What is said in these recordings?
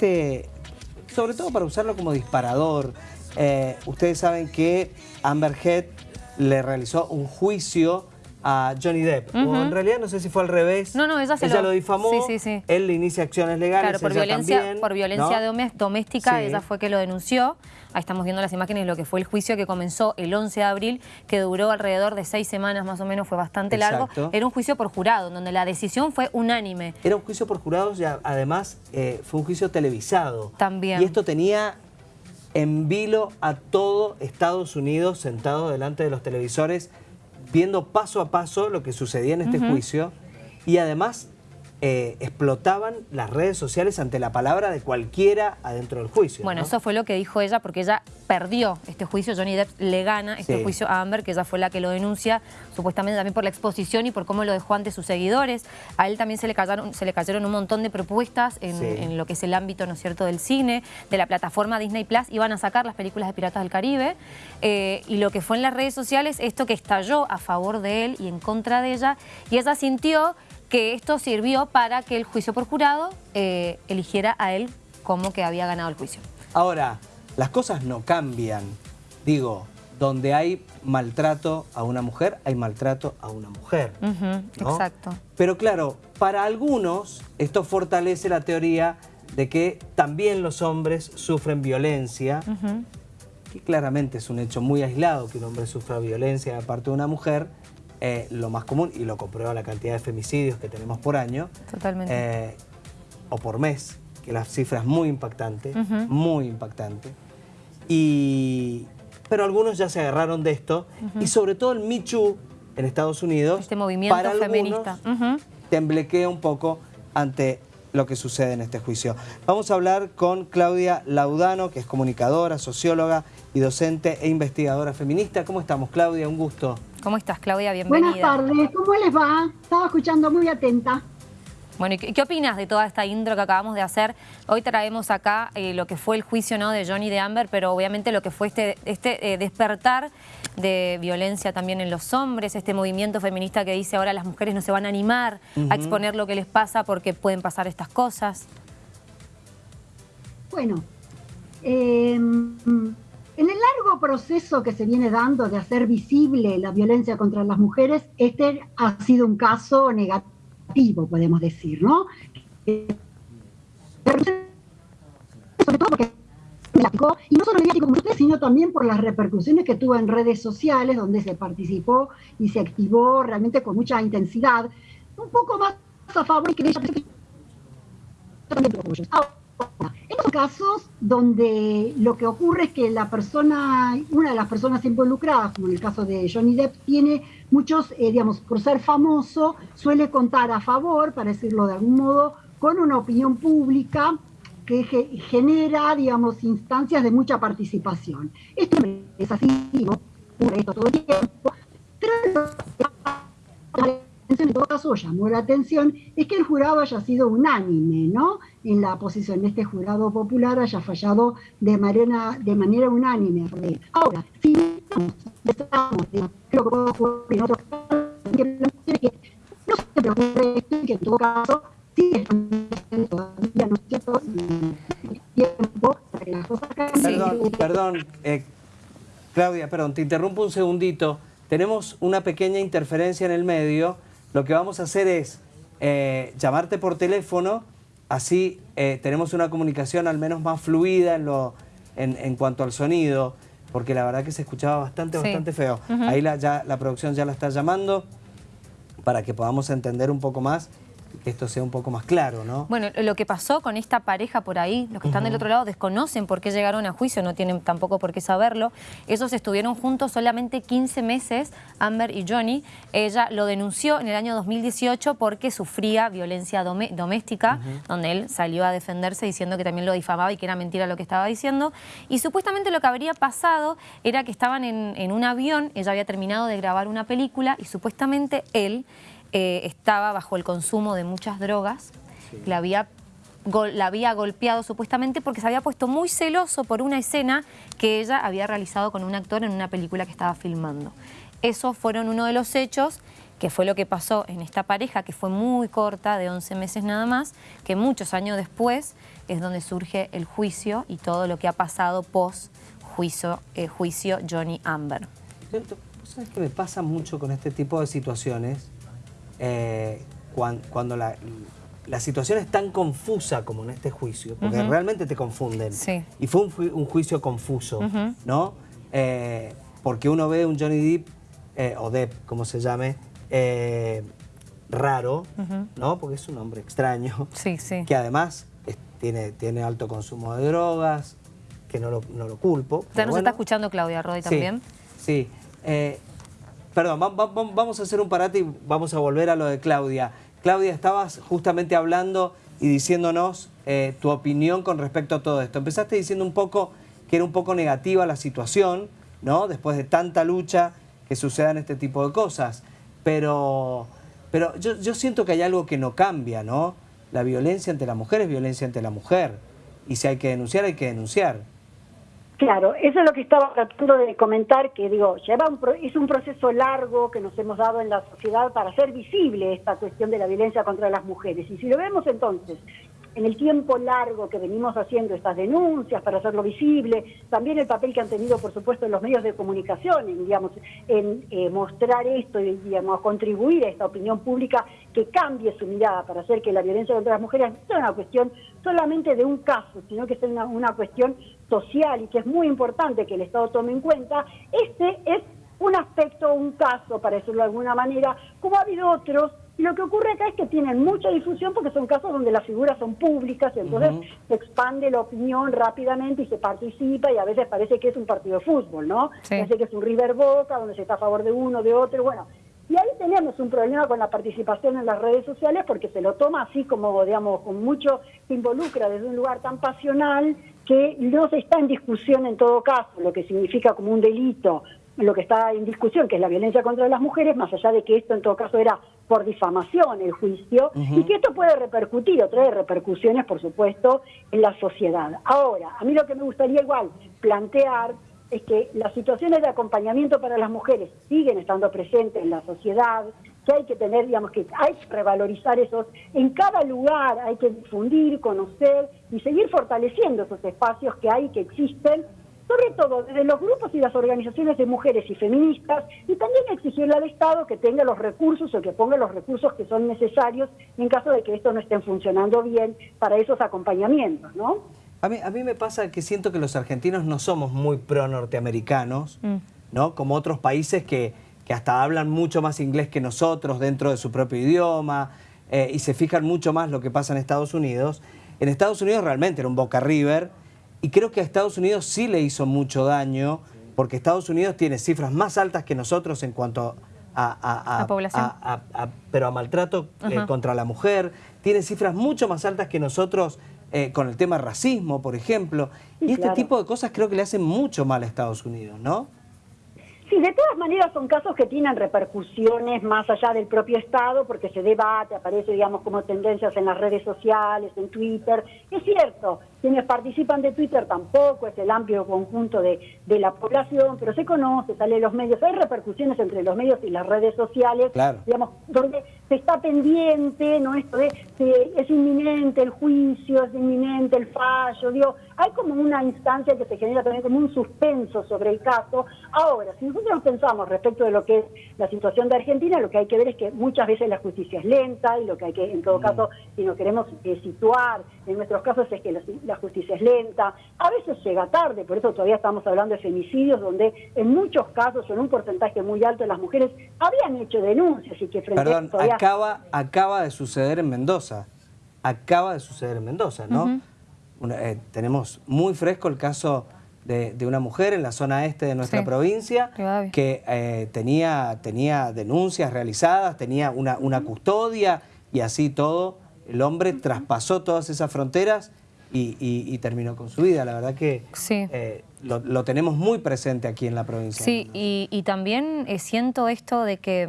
este, sobre todo para usarlo como disparador. Eh, ustedes saben que Amber Heard le realizó un juicio a Johnny Depp. O en realidad no sé si fue al revés. No, no, ella se lo... difamó. Sí, sí, sí. Él le inicia acciones legales. Claro, por violencia, por violencia doméstica, ella fue que lo denunció. Ahí estamos viendo las imágenes de lo que fue el juicio que comenzó el 11 de abril, que duró alrededor de seis semanas más o menos, fue bastante largo. Era un juicio por jurado, donde la decisión fue unánime. Era un juicio por jurado, y además eh, fue un juicio televisado. También. Y esto tenía en vilo a todo Estados Unidos sentado delante de los televisores viendo paso a paso lo que sucedía en este juicio y además eh, explotaban las redes sociales ante la palabra de cualquiera adentro del juicio. Bueno, eso fue lo que dijo ella porque ella perdió este juicio, Johnny Depp le gana este juicio a Amber, que ella fue la que lo denuncia, supuestamente también por la exposición y por cómo lo dejó ante sus seguidores. A él también se le cayeron, se le cayeron un montón de propuestas en, lo que es el ámbito, ¿no es cierto?, del cine, de la plataforma Disney Plus, iban a sacar las películas de Piratas del Caribe, eh, y lo que fue en las redes sociales, esto que estalló a favor de él y en contra de ella, y ella sintió que esto sirvió para que el juicio por jurado eh, eligiera a él como que había ganado el juicio. Ahora, las cosas no cambian. Digo, donde hay maltrato a una mujer, hay maltrato a una mujer. Exacto. Pero claro, para algunos esto fortalece la teoría de que también los hombres sufren violencia, que claramente es un hecho muy aislado que un hombre sufra violencia de parte de una mujer, eh, lo más común, y lo comprueba la cantidad de femicidios que tenemos por año. Totalmente. Eh, o por mes, que la cifra es muy impactante, muy impactante. Y, pero algunos ya se agarraron de esto, y sobre todo el Michu en Estados Unidos, este movimiento para feminista. temblequea un poco ante lo que sucede en este juicio. Vamos a hablar con Claudia Laudano, que es comunicadora, socióloga y docente e investigadora feminista. ¿Cómo estamos, Claudia? Un gusto. ¿Cómo estás, Claudia? Bienvenida. Buenas tardes, ¿cómo les va? Estaba escuchando muy atenta. Bueno, ¿qué, opinas de toda esta intro que acabamos de hacer? Hoy traemos acá eh, lo que fue el juicio ¿no? de Johnny de Amber, pero obviamente lo que fue este, este eh, despertar de violencia también en los hombres, este movimiento feminista que dice ahora las mujeres no se van a animar a exponer lo que les pasa porque pueden pasar estas cosas. Bueno, eh, en el largo proceso que se viene dando de hacer visible la violencia contra las mujeres, este ha sido un caso negativo, podemos decir, ¿no? Sobre todo porque y no solo mediático como usted, sino también por las repercusiones que tuvo en redes sociales, donde se participó y se activó realmente con mucha intensidad, un poco más a favor que ella estos casos donde lo que ocurre es que la persona, una de las personas involucradas, como en el caso de Johnny Depp, tiene muchos, eh, digamos, por ser famoso, suele contar a favor, para decirlo de algún modo, con una opinión pública que genera, digamos, instancias de mucha participación. Esto es así, ¿no? esto todo el tiempo, pero en todo caso llamó la atención es que el jurado haya sido unánime, ¿no? En la posición de este jurado popular haya fallado de manera, de manera unánime. Ahora, si estamos, creo que puede ocurrir en otros casos, que no se preocupe esto y que en todo caso sigue todavía, ¿no es cierto? tiempo para que las cosas Perdón, perdón, eh, Claudia, perdón, te interrumpo un segundito. Tenemos una pequeña interferencia en el medio lo que vamos a hacer es eh, llamarte por teléfono, así eh, tenemos una comunicación al menos más fluida en, lo, en, cuanto al sonido, porque la verdad que se escuchaba bastante, bastante feo. Ahí la, ya, la producción ya la está llamando para que podamos entender un poco más que esto sea un poco más claro, ¿no? Bueno, lo que pasó con esta pareja por ahí, los que están del otro lado desconocen por qué llegaron a juicio, no tienen tampoco por qué saberlo. Ellos estuvieron juntos solamente 15 meses, Amber y Johnny. Ella lo denunció en el año 2018 porque sufría violencia doméstica, donde él salió a defenderse diciendo que también lo difamaba y que era mentira lo que estaba diciendo. Y supuestamente lo que habría pasado era que estaban en, en un avión, ella había terminado de grabar una película y supuestamente él eh, estaba bajo el consumo de muchas drogas, la, había, la había golpeado supuestamente porque se había puesto muy celoso por una escena que ella había realizado con un actor en una película que estaba filmando. Esos fueron uno de los hechos que fue lo que pasó en esta pareja, que fue muy corta, de 11 meses nada más, que muchos años después es donde surge el juicio y todo lo que ha pasado post juicio, eh, juicio Johnny Amber. ¿Sabes qué me pasa mucho con este tipo de situaciones? Eh, cuando, la, situación es tan confusa como en este juicio, porque realmente te confunden. Y fue un, juicio confuso, ¿no? Eh, porque uno ve un Johnny Depp, eh, o Depp, como se llame, raro, ¿no? Porque es un hombre extraño, que además tiene, tiene alto consumo de drogas, que no lo, no lo culpo. ¿Ya nos está escuchando Claudia Rodi también? Sí, eh, perdón, vamos a hacer un parate y vamos a volver a lo de Claudia. Claudia, estabas justamente hablando y diciéndonos eh, tu opinión con respecto a todo esto. Empezaste diciendo un poco que era un poco negativa la situación, ¿no? Después de tanta lucha que sucedan este tipo de cosas. Pero, pero yo, yo siento que hay algo que no cambia, ¿no? La violencia ante la mujer es violencia ante la mujer. Y si hay que denunciar, hay que denunciar. Claro, eso es lo que estaba tratando de comentar, que digo, lleva un es un proceso largo que nos hemos dado en la sociedad para hacer visible esta cuestión de la violencia contra las mujeres. Y si lo vemos entonces en el tiempo largo que venimos haciendo estas denuncias para hacerlo visible, también el papel que han tenido, por supuesto, los medios de comunicación, en, digamos, en eh, mostrar esto y digamos, contribuir a esta opinión pública que cambie su mirada para hacer que la violencia contra las mujeres no sea una cuestión solamente de un caso, sino que sea una, una cuestión social y que es muy importante que el Estado tome en cuenta, este es un aspecto, un caso, para decirlo de alguna manera, como ha habido otros lo que ocurre acá es que tienen mucha difusión porque son casos donde las figuras son públicas, y entonces se expande la opinión rápidamente y se participa y a veces parece que es un partido de fútbol, ¿no? Parece que es un River Boca donde se está a favor de uno, de otro, bueno. Y ahí tenemos un problema con la participación en las redes sociales porque se lo toma así como, digamos, con mucho, se involucra desde un lugar tan pasional que no se está en discusión en todo caso, lo que significa como un delito lo que está en discusión, que es la violencia contra las mujeres, más allá de que esto en todo caso era por difamación el juicio, y que esto puede repercutir o trae repercusiones, por supuesto, en la sociedad. Ahora, a mí lo que me gustaría igual plantear es que las situaciones de acompañamiento para las mujeres siguen estando presentes en la sociedad, que hay que tener, digamos, que hay que revalorizar esos, en cada lugar hay que difundir, conocer y seguir fortaleciendo esos espacios que hay, que existen, sobre todo desde los grupos y las organizaciones de mujeres y feministas, y también exigirle al Estado que tenga los recursos o que ponga los recursos que son necesarios en caso de que esto no esté funcionando bien para esos acompañamientos, ¿no? A mí, a mí me pasa que siento que los argentinos no somos muy pro-norteamericanos, mm. ¿no? Como otros países que, que, hasta hablan mucho más inglés que nosotros dentro de su propio idioma eh, y se fijan mucho más lo que pasa en Estados Unidos. En Estados Unidos realmente era un Boca River, y creo que a Estados Unidos sí le hizo mucho daño, porque Estados Unidos tiene cifras más altas que nosotros en cuanto a, pero a maltrato eh, contra la mujer, tiene cifras mucho más altas que nosotros eh, con el tema racismo, por ejemplo. Y, este tipo de cosas creo que le hacen mucho mal a Estados Unidos, ¿no? Sí, de todas maneras son casos que tienen repercusiones más allá del propio Estado, porque se debate, aparece, digamos, como tendencias en las redes sociales, en Twitter. Es cierto, quienes participan de Twitter tampoco es el amplio conjunto de, de la población, pero se conoce, sale en los medios, hay repercusiones entre los medios y las redes sociales, digamos, donde se está pendiente, ¿no? Esto de, es inminente el juicio, es inminente el fallo, digo, hay como una instancia que se genera también como un suspenso sobre el caso. Ahora, si nosotros pensamos respecto de lo que es la situación de Argentina, lo que hay que ver es que muchas veces la justicia es lenta y lo que hay que, en todo mm. caso, si nos queremos eh, situar en nuestros casos es que la, justicia es lenta, a veces llega tarde, por eso todavía estamos hablando de femicidios, donde en muchos casos, en un porcentaje muy alto, las mujeres habían hecho denuncias y que frente Perdón, acaba, acaba de suceder en Mendoza, acaba de suceder en Mendoza, ¿no? Eh, tenemos muy fresco el caso de, una mujer en la zona este de nuestra provincia que eh, tenía, tenía denuncias realizadas, tenía una, una custodia y así todo. El hombre traspasó todas esas fronteras y, terminó con su vida. La verdad que eh, lo, tenemos muy presente aquí en la provincia. Sí, y, también siento esto de que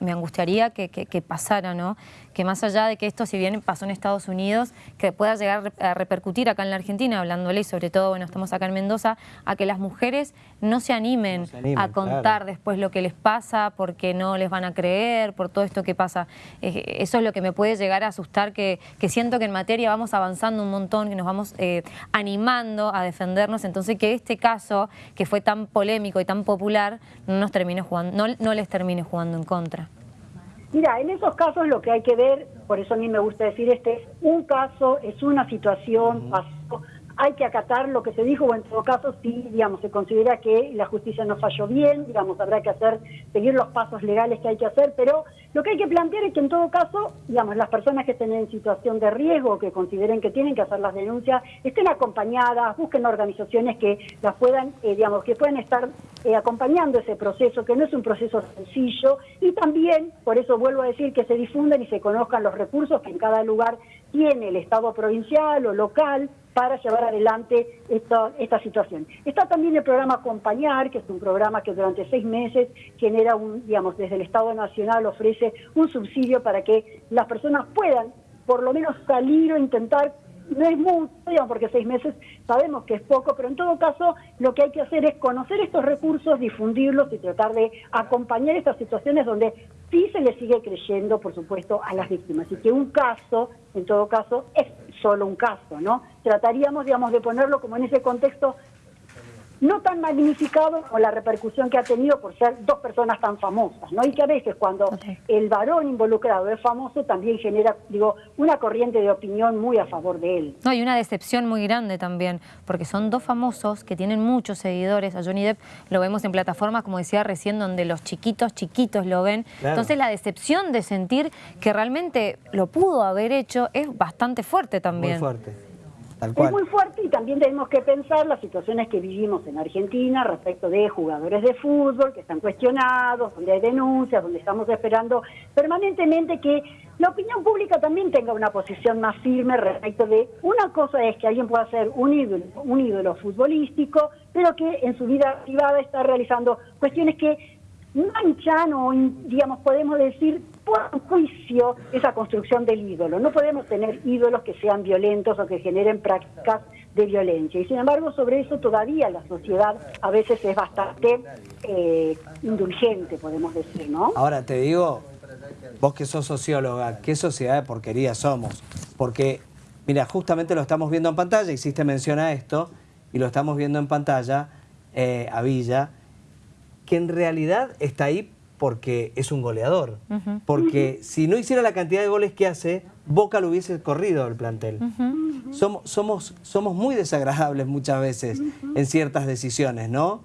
me angustiaría que, que pasara, ¿no? que más allá de que esto, si bien pasó en Estados Unidos, que pueda llegar a repercutir acá en la Argentina, hablándole y sobre todo, bueno, estamos acá en Mendoza, a que las mujeres no se animen, a contar después lo que les pasa porque no les van a creer, por todo esto que pasa. Eh, eso es lo que me puede llegar a asustar, que, siento que en materia vamos avanzando un montón, que nos vamos eh, animando a defendernos, entonces que este caso, que fue tan polémico y tan popular, no, nos termine jugando, no, les termine jugando en contra. Mira, en esos casos lo que hay que ver, por eso a mí me gusta decir este, un caso es una situación, pasó hay que acatar lo que se dijo, o en todo caso, si, digamos, se considera que la justicia no falló bien, digamos, habrá que hacer, seguir los pasos legales que hay que hacer, pero lo que hay que plantear es que en todo caso, digamos, las personas que estén en situación de riesgo, que consideren que tienen que hacer las denuncias, estén acompañadas, busquen organizaciones que las puedan, eh, digamos, que puedan estar eh, acompañando ese proceso, que no es un proceso sencillo, y también, por eso vuelvo a decir, que se difundan y se conozcan los recursos que en cada lugar tiene el Estado provincial o local, para llevar adelante esta, esta situación. Está también el programa Acompañar, que es un programa que durante seis meses genera un, digamos, desde el Estado Nacional ofrece un subsidio para que las personas puedan por lo menos salir o intentar no es mucho, digamos, porque seis meses sabemos que es poco, pero en todo caso lo que hay que hacer es conocer estos recursos, difundirlos y tratar de acompañar estas situaciones donde sí se le sigue creyendo, por supuesto, a las víctimas. Y que un caso, en todo caso, es solo un caso, ¿no? Trataríamos, digamos, de ponerlo como en ese contexto no tan magnificado como la repercusión que ha tenido por ser dos personas tan famosas, ¿no? Y que a veces cuando el varón involucrado es famoso también genera, digo, una corriente de opinión muy a favor de él. No, y una decepción muy grande también, porque son dos famosos que tienen muchos seguidores. A Johnny Depp lo vemos en plataformas, como decía recién, donde los chiquitos, chiquitos lo ven. Entonces la decepción de sentir que realmente lo pudo haber hecho es bastante fuerte también. Muy fuerte. Es muy fuerte y también tenemos que pensar las situaciones que vivimos en Argentina respecto de jugadores de fútbol que están cuestionados, donde hay denuncias, donde estamos esperando permanentemente que la opinión pública también tenga una posición más firme respecto de una cosa es que alguien pueda ser un ídolo, un ídolo futbolístico, pero que en su vida privada está realizando cuestiones que manchan o, digamos, podemos decir, por juicio esa construcción del ídolo. No podemos tener ídolos que sean violentos o que generen prácticas de violencia. Y sin embargo, sobre eso todavía la sociedad a veces es bastante eh, indulgente, podemos decir, ¿no? Ahora te digo, vos que sos socióloga, ¿qué sociedad de porquería somos? Porque, mira, justamente lo estamos viendo en pantalla, hiciste mención a esto, y lo estamos viendo en pantalla eh, a Villa, que en realidad está ahí porque es un goleador. Porque si no hiciera la cantidad de goles que hace, Boca lo hubiese corrido el plantel. somos, somos, somos muy desagradables muchas veces en ciertas decisiones, ¿no?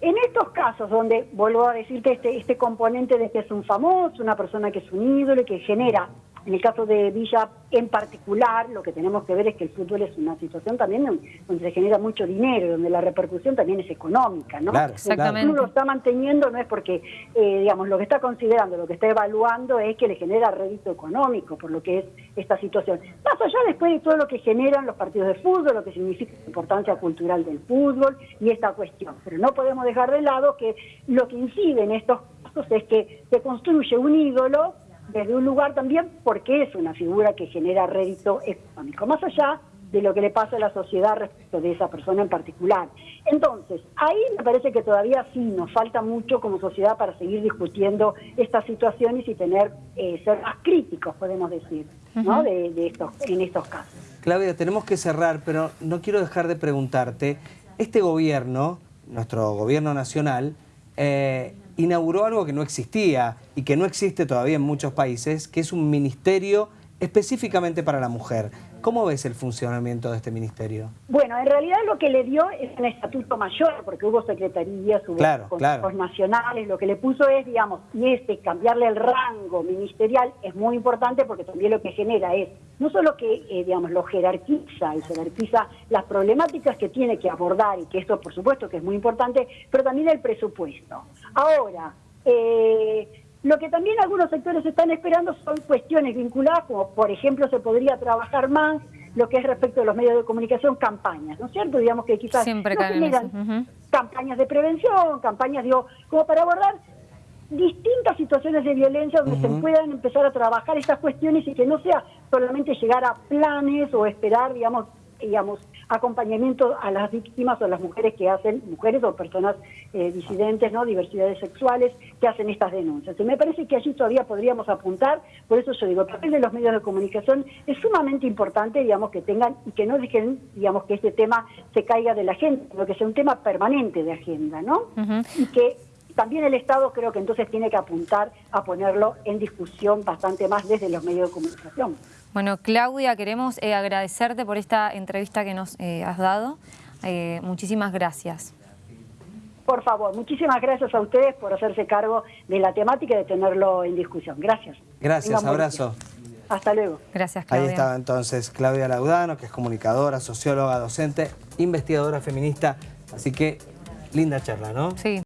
En estos casos donde, vuelvo a decirte, este, este componente de que es un famoso, una persona que es un ídolo y que genera en el caso de Villa en particular, lo que tenemos que ver es que el fútbol es una situación también donde se genera mucho dinero, donde la repercusión también es económica, ¿no? Claro, exactamente. El lo está manteniendo no es porque, eh, digamos, lo que está considerando, lo que está evaluando es que le genera rédito económico por lo que es esta situación. Más allá después de todo lo que generan los partidos de fútbol, lo que significa la importancia cultural del fútbol y esta cuestión. Pero no podemos dejar de lado que lo que incide en estos casos es que se construye un ídolo desde un lugar también porque es una figura que genera rédito económico, más allá de lo que le pasa a la sociedad respecto de esa persona en particular. Entonces, ahí me parece que todavía sí nos falta mucho como sociedad para seguir discutiendo estas situaciones y tener eh, ser más críticos, podemos decir, ¿no? de, estos, en estos casos. Claudia, tenemos que cerrar, pero no quiero dejar de preguntarte, este gobierno, nuestro gobierno nacional, eh, inauguró algo que no existía y que no existe todavía en muchos países, que es un ministerio específicamente para la mujer. ¿Cómo ves el funcionamiento de este ministerio? Bueno, en realidad lo que le dio es un estatuto mayor, porque hubo secretarías, hubo claro, nacionales, lo que le puso es, digamos, y este, cambiarle el rango ministerial es muy importante porque también lo que genera es, no solo que, eh, digamos, lo jerarquiza y jerarquiza las problemáticas que tiene que abordar, y que esto por supuesto que es muy importante, pero también el presupuesto. Ahora, eh, lo que también algunos sectores están esperando son cuestiones vinculadas, como por ejemplo se podría trabajar más lo que es respecto a los medios de comunicación, campañas, ¿no es cierto? Digamos que quizás Siempre no generan campañas de prevención, campañas, digo, como para abordar distintas situaciones de violencia donde se puedan empezar a trabajar estas cuestiones y que no sea solamente llegar a planes o esperar, digamos, digamos, acompañamiento a las víctimas o a las mujeres que hacen, mujeres o personas eh, disidentes, ¿no? diversidades sexuales, que hacen estas denuncias. Y me parece que allí todavía podríamos apuntar, por eso yo digo, el papel de los medios de comunicación es sumamente importante, digamos, que tengan y que no dejen, digamos, que este tema se caiga de la agenda, sino que sea un tema permanente de agenda, ¿no? Y que también el Estado creo que entonces tiene que apuntar a ponerlo en discusión bastante más desde los medios de comunicación. Bueno, Claudia, queremos eh, agradecerte por esta entrevista que nos eh, has dado. Eh, muchísimas gracias. Por favor, muchísimas gracias a ustedes por hacerse cargo de la temática y de tenerlo en discusión. Gracias. Gracias, abrazo. Hasta luego. Gracias, Claudia. Ahí estaba entonces Claudia Laudano, que es comunicadora, socióloga, docente, investigadora feminista. Así que linda charla, ¿no? Sí.